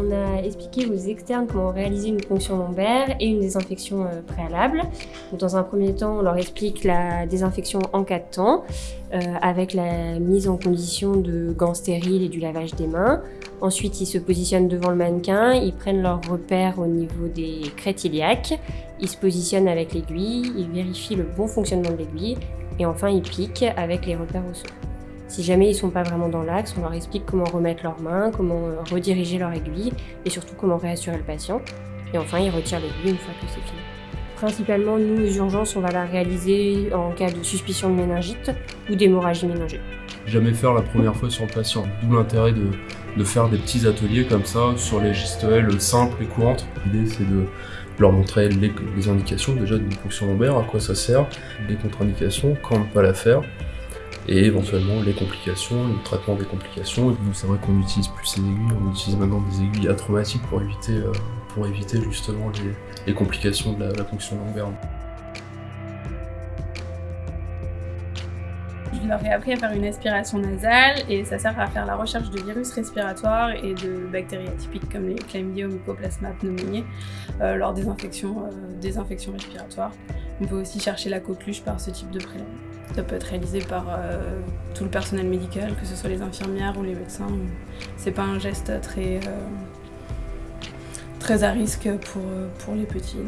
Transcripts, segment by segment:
on a expliqué aux externes comment réaliser une ponction lombaire et une désinfection euh, préalable. dans un premier temps, on leur explique la désinfection en cas de temps, euh, avec la mise en condition de gants stériles et du lavage des mains. Ensuite, ils se positionnent devant le mannequin, ils prennent leurs repères au niveau des crêtes iliaques, ils se positionnent avec l'aiguille, ils vérifient le bon fonctionnement de l'aiguille, et enfin ils piquent avec les repères au sol. Si jamais ils ne sont pas vraiment dans l'axe, on leur explique comment remettre leurs mains, comment euh, rediriger leur aiguille et surtout comment réassurer le patient. Et enfin, ils retirent l'aiguille une fois que c'est fini. Principalement, nous, les urgences, on va la réaliser en cas de suspicion de méningite ou d'hémorragie méningée. Jamais faire la première fois sur le patient, d'où l'intérêt de, faire des petits ateliers comme ça sur les gestuelles simples et courantes. L'idée c'est de leur montrer les, indications déjà d'une fonction lombaire, à quoi ça sert, les contre-indications, quand ne pas la faire, et éventuellement les complications, le traitement des complications. C'est vrai qu'on n'utilise plus ces aiguilles, on utilise maintenant des aiguilles atraumatiques pour éviter, euh, pour éviter justement les, complications de la, la fonction lombaire. Je leur ai appris à faire une aspiration nasale et ça sert à faire la recherche de virus respiratoires et de bactéries atypiques comme les chlamydia mycoplasma pneumoniae euh, lors des infections, euh, des infections respiratoires. On peut aussi chercher la coqueluche par ce type de prélèvement. Ça peut être réalisé par euh, tout le personnel médical, que ce soit les infirmières ou les médecins. C'est pas un geste très, très à risque pour, pour les petits.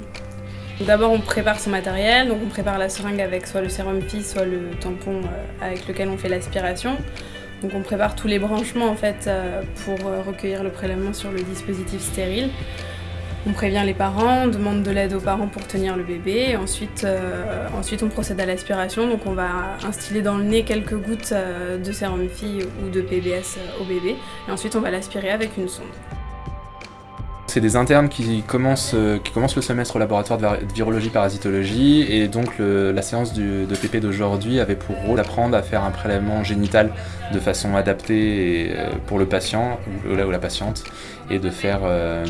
D'abord on prépare son matériel, donc on prépare la seringue avec soit le sérum PI, soit le tampon euh, avec lequel on fait l'aspiration. Donc on prépare tous les branchements en fait euh, pour euh, recueillir le prélèvement sur le dispositif stérile. On prévient les parents, on demande de l'aide aux parents pour tenir le bébé. ensuite, ensuite on procède à l'aspiration, donc on va instiller dans le nez quelques gouttes de sérum PI ou de PBS au bébé. Et ensuite on va l'aspirer avec une sonde. C'est des internes qui commencent, euh, qui commencent le semestre au laboratoire de virologie-parasitologie et donc la séance de PP d'aujourd'hui avait pour rôle d'apprendre à faire un prélèvement génital de façon adaptée euh, pour le patient ou la, patiente et de faire euh,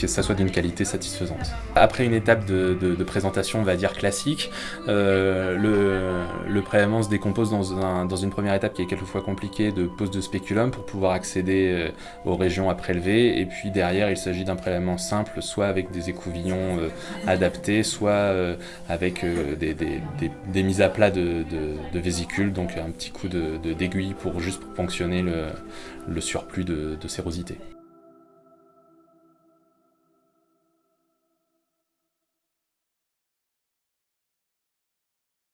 que ça soit d'une qualité satisfaisante. Après une étape de, présentation, on va dire classique, le, prélèvement se décompose dans, dans, une première étape qui est quelquefois compliquée de pose de spéculum pour pouvoir accéder aux régions à prélever et puis derrière il se s'agit d'un prélèvement simple, soit avec des écouvillons euh, adaptés, soit euh, avec euh, des, mises à plat de, vésicules, donc un petit coup d'aiguille pour juste ponctionner le, surplus de sérosité.